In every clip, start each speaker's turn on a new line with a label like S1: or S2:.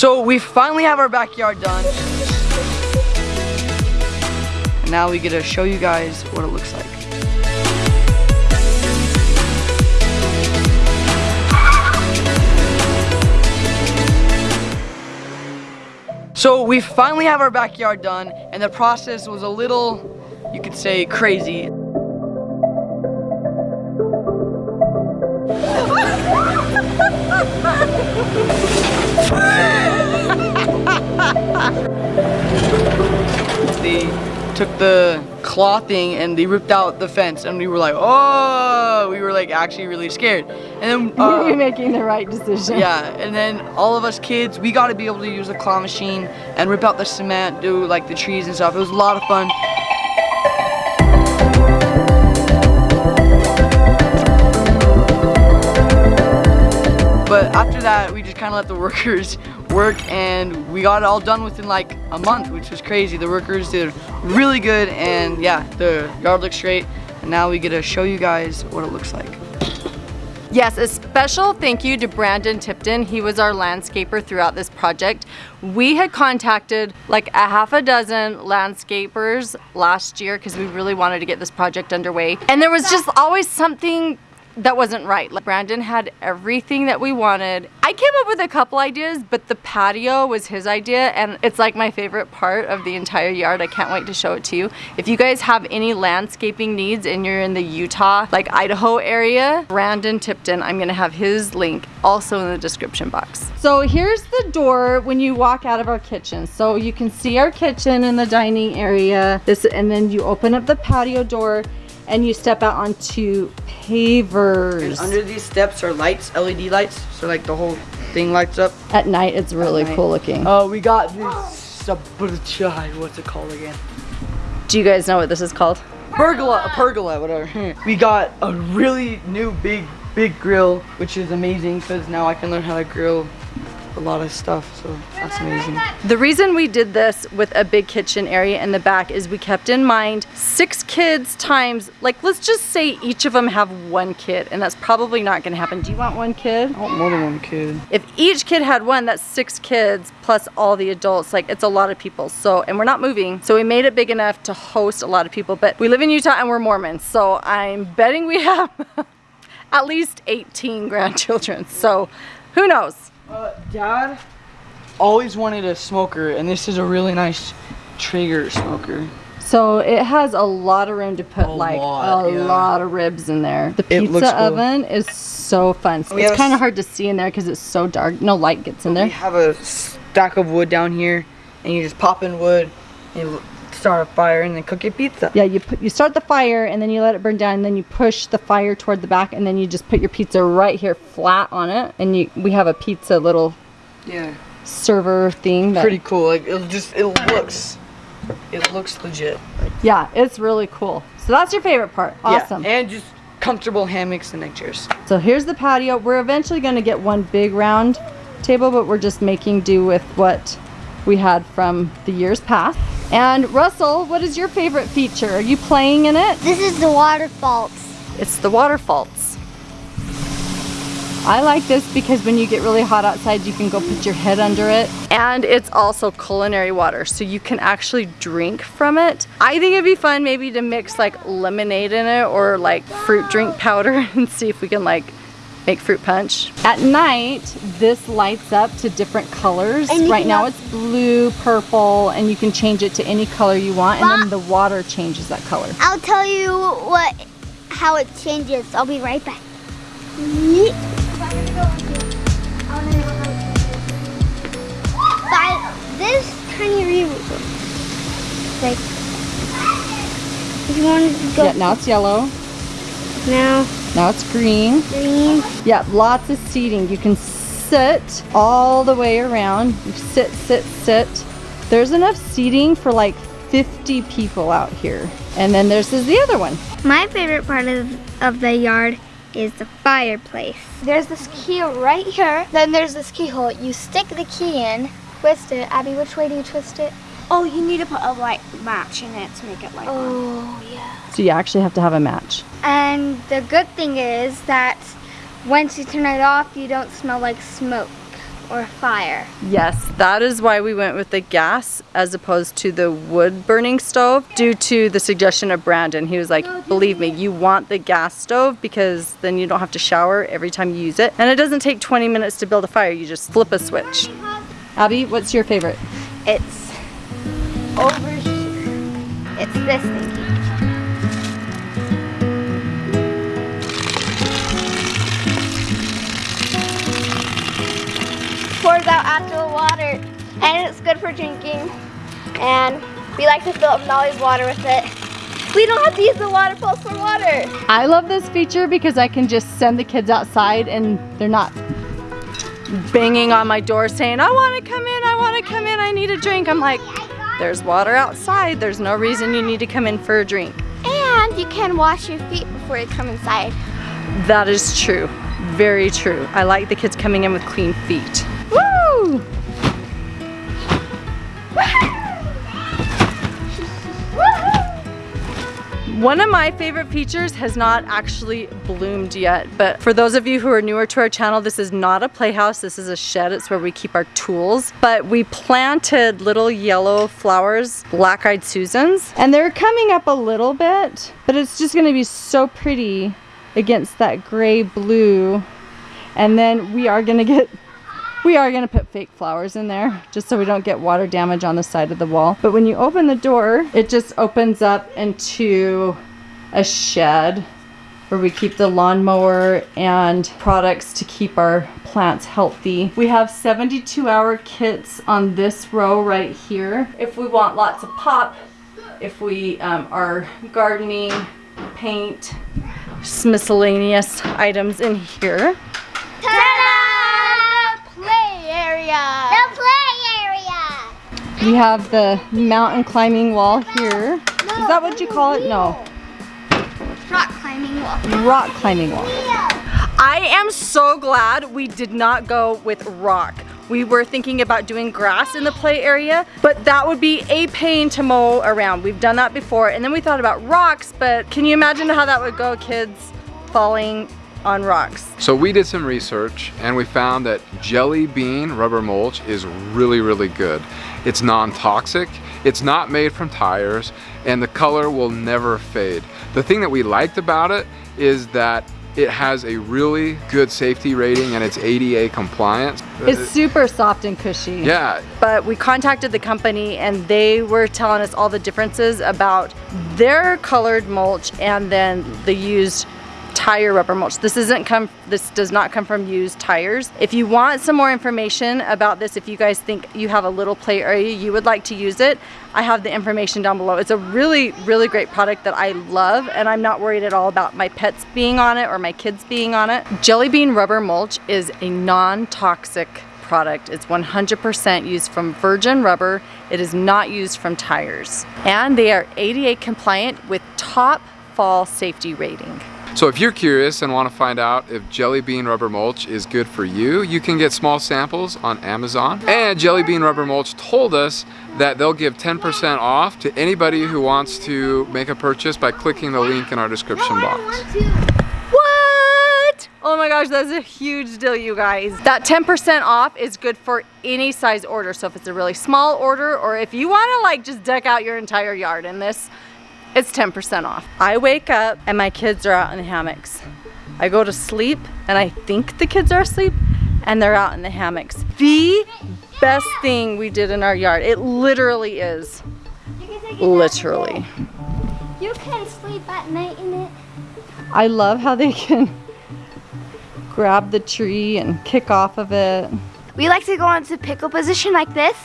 S1: So we finally have our backyard done. And now we get to show you guys what it looks like. So we finally have our backyard done and the process was a little, you could say, crazy. they took the clothing and they ripped out the fence and we were like, oh, we were like actually really scared. And then uh,
S2: You're making the right decision.
S1: yeah, and then all of us kids, we got to be able to use the claw machine and rip out the cement, do like the trees and stuff. It was a lot of fun. But after that, we just kind of let the workers work and we got it all done within like a month, which was crazy. The workers did really good and yeah, the yard looks great. And now we get to show you guys what it looks like.
S2: Yes, a special thank you to Brandon Tipton. He was our landscaper throughout this project. We had contacted like a half a dozen landscapers last year because we really wanted to get this project underway. And there was just always something that wasn't right. Like Brandon had everything that we wanted. I came up with a couple ideas, but the patio was his idea and it's like my favorite part of the entire yard. I can't wait to show it to you. If you guys have any landscaping needs and you're in the Utah, like Idaho area, Brandon Tipton, I'm gonna have his link also in the description box. So here's the door when you walk out of our kitchen. So you can see our kitchen and the dining area. This, and then you open up the patio door and you step out onto pavers.
S1: And under these steps are lights, LED lights, so like the whole thing lights up.
S2: At night, it's really
S1: night.
S2: cool looking.
S1: Oh, we got this sabotage. What's it called again?
S2: Do you guys know what this is called?
S1: Pergola, a pergola, whatever. we got a really new big, big grill, which is amazing because now I can learn how to grill a lot of stuff, so that's amazing.
S2: The reason we did this with a big kitchen area in the back is we kept in mind six kids times, like let's just say each of them have one kid, and that's probably not gonna happen. Do you want one kid?
S1: I want more than one kid.
S2: If each kid had one, that's six kids plus all the adults. Like it's a lot of people. So, and we're not moving. So we made it big enough to host a lot of people. But we live in Utah and we're Mormons. So I'm betting we have at least 18 grandchildren. So who knows?
S1: Uh, Dad always wanted a smoker, and this is a really nice Traeger smoker.
S2: So it has a lot of room to put
S1: A
S2: like
S1: lot,
S2: a
S1: yeah.
S2: lot of ribs in there. The pizza
S1: cool.
S2: oven is so fun.
S1: We
S2: it's kind of hard to see in there because it's so dark. No light gets in there.
S1: We have a stack of wood down here, and you just pop in wood, you start a fire, and then cook your pizza.
S2: Yeah, you put you start the fire and then you let it burn down and then you push the fire toward the back and then you just put your pizza right here flat on it and you we have a pizza little
S1: Yeah.
S2: server thing that
S1: Pretty cool. Like it just it looks, it looks legit.
S2: Yeah, it's really cool. So that's your favorite part. Awesome.
S1: Yeah, and just comfortable hammocks and neck chairs.
S2: So here's the patio. We're eventually going to get one big round table, but we're just making do with what we had from the years past. And Russell, what is your favorite feature? Are you playing in it?
S3: This is the waterfalls.
S2: It's the waterfalls. I like this because when you get really hot outside, you can go put your head under it. And it's also culinary water, so you can actually drink from it. I think it'd be fun maybe to mix like lemonade in it or like fruit drink powder and see if we can like make fruit punch. At night, this lights up to different colors. Right now it's blue, purple, and you can change it to any color you want, and then the water changes that color.
S3: I'll tell you what, how it changes. I'll be right back. By this tiny river. Like, you want to go
S2: Yeah, now it's yellow,
S3: now,
S2: now it's green.
S3: green.
S2: Yeah, lots of seating. You can sit all the way around. You sit, sit, sit. There's enough seating for like 50 people out here. And then there's this, the other one.
S3: My favorite part of, of the yard is the fireplace. There's this key right here. Then there's this keyhole. You stick the key in, twist it. Abby, which way do you twist it?
S4: Oh, you need to put a light match in it to make it light on.
S3: Oh, yeah.
S2: So you actually have to have a match.
S3: And the good thing is that once you turn it off, you don't smell like smoke. or fire.
S2: Yes, that is why we went with the gas as opposed to the wood burning stove due to the suggestion of Brandon. He was like, oh, believe me, you want the gas stove because then you don't have to shower every time you use it. And it doesn't take 20 minutes to build a fire, you just flip a switch. Abby, what's your favorite?
S3: It's over. It's this thingy. Pours out actual water, and it's good for drinking. And we like to fill up Nolly's water with it. We don't have to use the waterfalls for water.
S2: I love this feature because I can just send the kids outside and they're not banging on my door saying, I want to come in, I want to come in, I need a drink. I'm like, there's water outside. There's no reason you need to come in for a drink.
S3: And you can wash your feet before you come inside.
S2: That is true. Very true. I like the kids coming in with clean feet. Woo! One of my favorite features has not actually bloomed yet, but for those of you who are newer to our channel, this is not a playhouse, this is a shed, it's where we keep our tools. But we planted little yellow flowers, black-eyed Susans, and they're coming up a little bit, but it's just gonna be so pretty against that gray blue. And then we are gonna get we are gonna put fake flowers in there just so we don't get water damage on the side of the wall. But when you open the door, it just opens up into a shed where we keep the lawnmower and products to keep our plants healthy. We have 72 hour kits on this row right here. If we want lots of pop, if we um, are gardening, paint, miscellaneous items in here.
S3: Area. The play area.
S2: We have the mountain climbing wall here. Is that what you call it? No.
S3: Rock climbing wall.
S2: Rock climbing wall. I am so glad we did not go with rock. We were thinking about doing grass in the play area, but that would be a pain to mow around. We've done that before. And then we thought about rocks, but can you imagine how that would go, kids falling on rocks?
S5: So we did some research and we found that jelly bean rubber mulch is really, really good. It's non-toxic, it's not made from tires, and the color will never fade. The thing that we liked about it is that it has a really good safety rating and it's ADA compliant.
S2: It's super soft and cushy.
S5: Yeah,
S2: But we contacted the company and they were telling us all the differences about their colored mulch and then the used tire rubber mulch. This isn't come this does not come from used tires. If you want some more information about this, if you guys think you have a little play area you would like to use it, I have the information down below. It's a really, really great product that I love and I'm not worried at all about my pets being on it or my kids being on it. Jelly Bean Rubber Mulch is a non-toxic product. It's 100% used from virgin rubber. It is not used from tires. And they are ADA compliant with top fall safety rating.
S5: So if you're curious and want to find out if Jelly Bean Rubber Mulch is good for you, you can get small samples on Amazon. And Jelly Bean Rubber Mulch told us that they'll give 10% off to anybody who wants to make a purchase by clicking the link in our description box.
S2: What? Oh my gosh, that's a huge deal, you guys. That 10% off is good for any size order. So if it's a really small order or if you want to like just deck out your entire yard in this, it's 10% off. I wake up and my kids are out in the hammocks. I go to sleep and I think the kids are asleep and they're out in the hammocks. The best thing we did in our yard. It literally is. Literally.
S3: You can sleep at night in it.
S2: I love how they can grab the tree and kick off of it.
S3: We like to go into pickle position like this.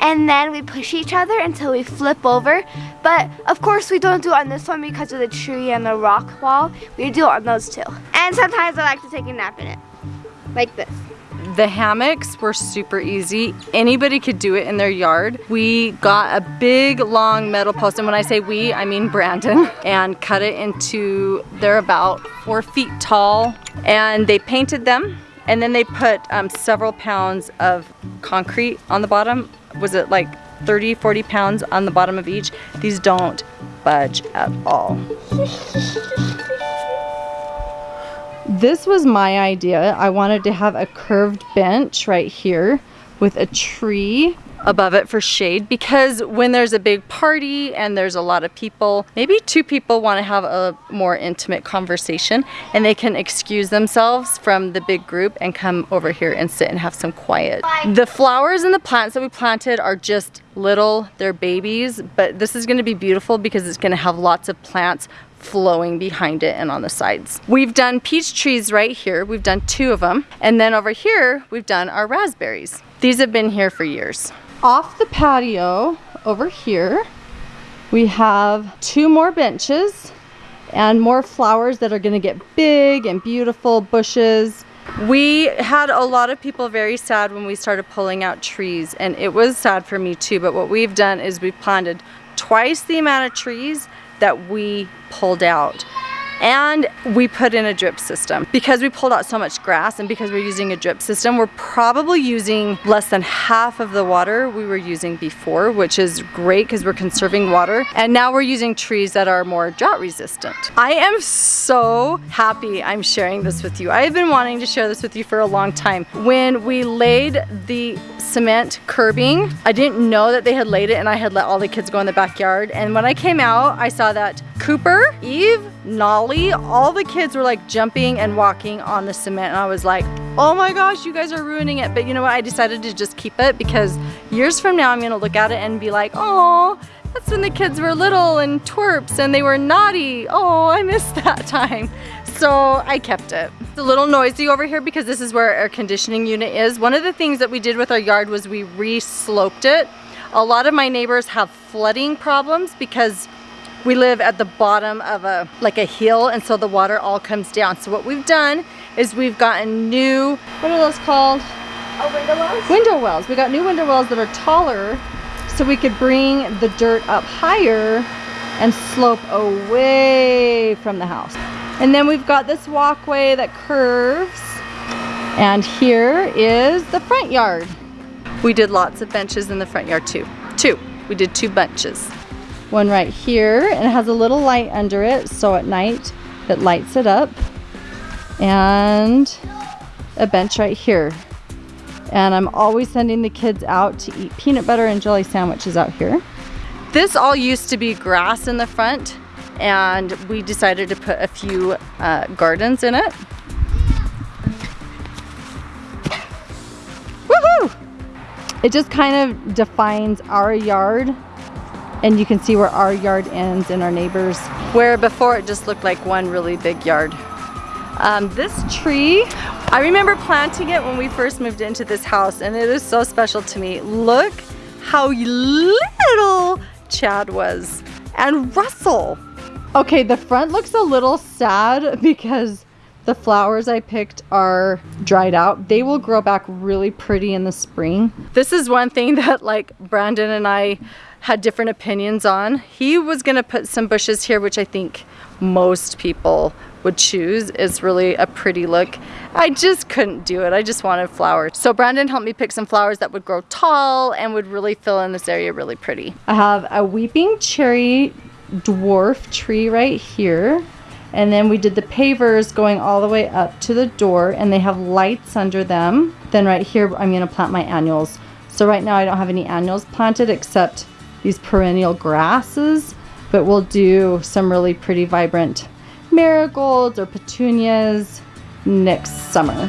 S3: And then we push each other until we flip over. But of course we don't do it on this one because of the tree and the rock wall. We do it on those two. And sometimes I like to take a nap in it. Like this.
S2: The hammocks were super easy. Anybody could do it in their yard. We got a big long metal post, and when I say we, I mean Brandon, and cut it into, they're about four feet tall, and they painted them, and then they put um, several pounds of concrete on the bottom. Was it like 30, 40 pounds on the bottom of each? These don't budge at all. This was my idea. I wanted to have a curved bench right here with a tree above it for shade because when there's a big party and there's a lot of people, maybe two people want to have a more intimate conversation and they can excuse themselves from the big group and come over here and sit and have some quiet. The flowers and the plants that we planted are just little, they're babies, but this is going to be beautiful because it's going to have lots of plants flowing behind it and on the sides. We've done peach trees right here. We've done two of them. And then over here, we've done our raspberries. These have been here for years. Off the patio over here, we have two more benches and more flowers that are gonna get big and beautiful bushes. We had a lot of people very sad when we started pulling out trees and it was sad for me too, but what we've done is we've planted twice the amount of trees that we pulled out and we put in a drip system. Because we pulled out so much grass and because we're using a drip system, we're probably using less than half of the water we were using before, which is great because we're conserving water. And now we're using trees that are more drought resistant. I am so happy I'm sharing this with you. I have been wanting to share this with you for a long time. When we laid the cement curbing, I didn't know that they had laid it and I had let all the kids go in the backyard. And when I came out, I saw that Cooper, Eve, Nolly, all the kids were like jumping and walking on the cement and I was like, oh my gosh, you guys are ruining it. But you know what, I decided to just keep it because years from now I'm gonna look at it and be like, oh, that's when the kids were little and twerps and they were naughty. Oh, I missed that time. So I kept it. It's a little noisy over here because this is where our air conditioning unit is. One of the things that we did with our yard was we re-sloped it. A lot of my neighbors have flooding problems because we live at the bottom of a like a hill and so the water all comes down. So what we've done is we've gotten new, what are those called?
S3: Oh, window wells?
S2: Window wells. We got new window wells that are taller so we could bring the dirt up higher and slope away from the house. And then we've got this walkway that curves and here is the front yard. We did lots of benches in the front yard too. Two. We did two benches one right here and it has a little light under it so at night it lights it up and a bench right here and I'm always sending the kids out to eat peanut butter and jelly sandwiches out here. This all used to be grass in the front and we decided to put a few uh, gardens in it. Woohoo! It just kind of defines our yard and you can see where our yard ends and our neighbors. Where before it just looked like one really big yard. Um, this tree I remember planting it when we first moved into this house and it is so special to me. Look how little Chad was. And Russell okay the front looks a little sad because the flowers I picked are dried out. They will grow back really pretty in the spring. This is one thing that like Brandon and I had different opinions on. He was gonna put some bushes here, which I think most people would choose is really a pretty look. I just couldn't do it. I just wanted flowers. So Brandon helped me pick some flowers that would grow tall and would really fill in this area really pretty. I have a weeping cherry dwarf tree right here. And then we did the pavers going all the way up to the door and they have lights under them. Then right here, I'm gonna plant my annuals. So right now I don't have any annuals planted except these perennial grasses, but we'll do some really pretty vibrant marigolds or petunias next summer.